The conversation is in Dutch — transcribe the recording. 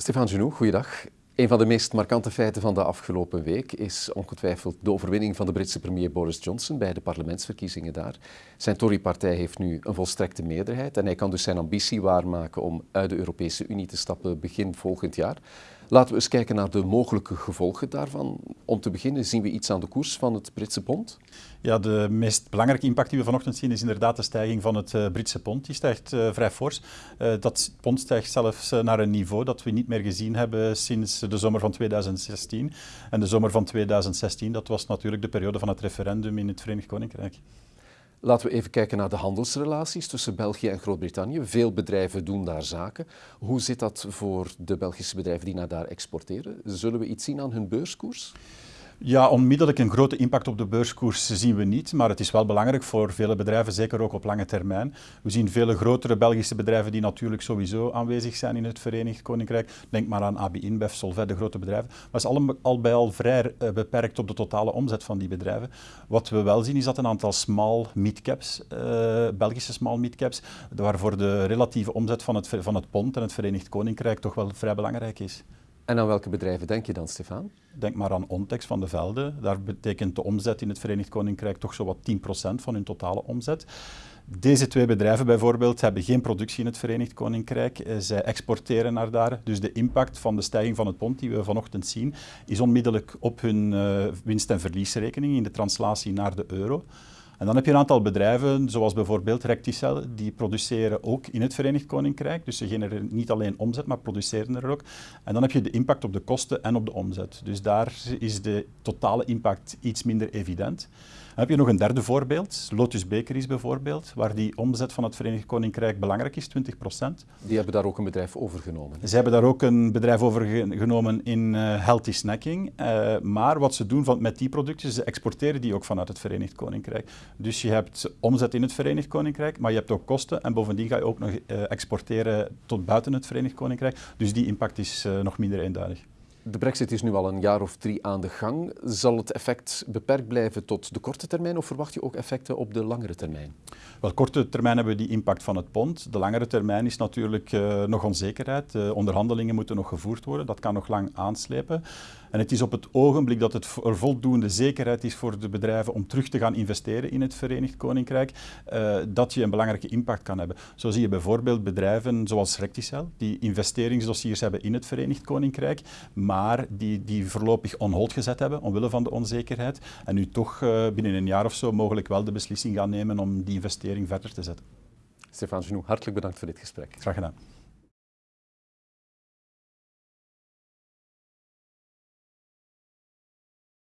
Stefan Genoux, goeiedag. Een van de meest markante feiten van de afgelopen week is ongetwijfeld de overwinning van de Britse premier Boris Johnson bij de parlementsverkiezingen daar. Zijn Tory-partij heeft nu een volstrekte meerderheid en hij kan dus zijn ambitie waarmaken om uit de Europese Unie te stappen begin volgend jaar. Laten we eens kijken naar de mogelijke gevolgen daarvan. Om te beginnen zien we iets aan de koers van het Britse pond. Ja, de meest belangrijke impact die we vanochtend zien is inderdaad de stijging van het uh, Britse pond. Die stijgt uh, vrij fors. Uh, dat pond stijgt zelfs naar een niveau dat we niet meer gezien hebben sinds de zomer van 2016. En de zomer van 2016, dat was natuurlijk de periode van het referendum in het Verenigd Koninkrijk. Laten we even kijken naar de handelsrelaties tussen België en Groot-Brittannië. Veel bedrijven doen daar zaken. Hoe zit dat voor de Belgische bedrijven die naar daar exporteren? Zullen we iets zien aan hun beurskoers? Ja, onmiddellijk een grote impact op de beurskoers zien we niet, maar het is wel belangrijk voor vele bedrijven, zeker ook op lange termijn. We zien vele grotere Belgische bedrijven die natuurlijk sowieso aanwezig zijn in het Verenigd Koninkrijk. Denk maar aan AB InBev, Solvay, de grote bedrijven. Maar het is al, bij al vrij uh, beperkt op de totale omzet van die bedrijven. Wat we wel zien is dat een aantal small midcaps, uh, Belgische small midcaps, waarvoor de relatieve omzet van het, van het pond en het Verenigd Koninkrijk toch wel vrij belangrijk is. En aan welke bedrijven denk je dan, Stefan? Denk maar aan Ontex van de Velde. Daar betekent de omzet in het Verenigd Koninkrijk toch zo wat 10% van hun totale omzet. Deze twee bedrijven bijvoorbeeld hebben geen productie in het Verenigd Koninkrijk. Eh, zij exporteren naar daar. Dus de impact van de stijging van het pond die we vanochtend zien, is onmiddellijk op hun uh, winst- en verliesrekening in de translatie naar de euro. En dan heb je een aantal bedrijven, zoals bijvoorbeeld Recticel, die produceren ook in het Verenigd Koninkrijk. Dus ze genereren niet alleen omzet, maar produceren er ook. En dan heb je de impact op de kosten en op de omzet. Dus daar is de totale impact iets minder evident. Dan heb je nog een derde voorbeeld, Lotus Bakeries bijvoorbeeld, waar die omzet van het Verenigd Koninkrijk belangrijk is, 20% Die hebben daar ook een bedrijf overgenomen. Ze hebben daar ook een bedrijf overgenomen in uh, healthy snacking. Uh, maar wat ze doen van, met die producten, ze exporteren die ook vanuit het Verenigd Koninkrijk. Dus je hebt omzet in het Verenigd Koninkrijk, maar je hebt ook kosten en bovendien ga je ook nog uh, exporteren tot buiten het Verenigd Koninkrijk. Dus die impact is nog minder eenduidig. De brexit is nu al een jaar of drie aan de gang. Zal het effect beperkt blijven tot de korte termijn of verwacht je ook effecten op de langere termijn? Wel, korte termijn hebben we die impact van het pond. De langere termijn is natuurlijk uh, nog onzekerheid. De onderhandelingen moeten nog gevoerd worden. Dat kan nog lang aanslepen. En het is op het ogenblik dat het er voldoende zekerheid is voor de bedrijven om terug te gaan investeren in het Verenigd Koninkrijk, uh, dat je een belangrijke impact kan hebben. Zo zie je bijvoorbeeld bedrijven zoals Recticel, die investeringsdossiers hebben in het Verenigd Koninkrijk, maar die, die voorlopig on hold gezet hebben omwille van de onzekerheid en nu toch uh, binnen een jaar of zo mogelijk wel de beslissing gaan nemen om die investering verder te zetten. Stefan Genoux, hartelijk bedankt voor dit gesprek. Graag gedaan.